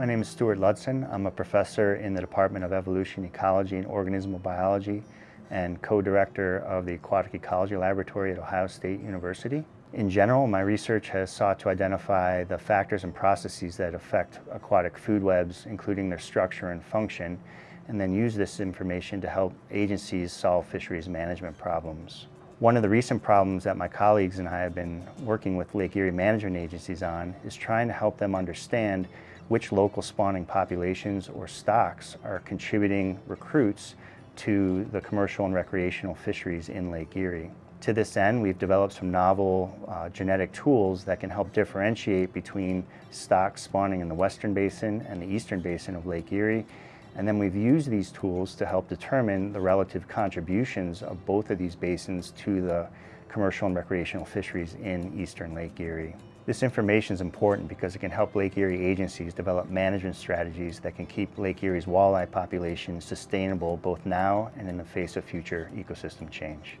My name is Stuart Ludsin. I'm a professor in the Department of Evolution, Ecology, and Organismal Biology and co-director of the Aquatic Ecology Laboratory at Ohio State University. In general, my research has sought to identify the factors and processes that affect aquatic food webs, including their structure and function, and then use this information to help agencies solve fisheries management problems. One of the recent problems that my colleagues and I have been working with Lake Erie management agencies on is trying to help them understand which local spawning populations or stocks are contributing recruits to the commercial and recreational fisheries in Lake Erie. To this end, we've developed some novel uh, genetic tools that can help differentiate between stocks spawning in the western basin and the eastern basin of Lake Erie. And then we've used these tools to help determine the relative contributions of both of these basins to the commercial and recreational fisheries in eastern Lake Erie. This information is important because it can help Lake Erie agencies develop management strategies that can keep Lake Erie's walleye population sustainable both now and in the face of future ecosystem change.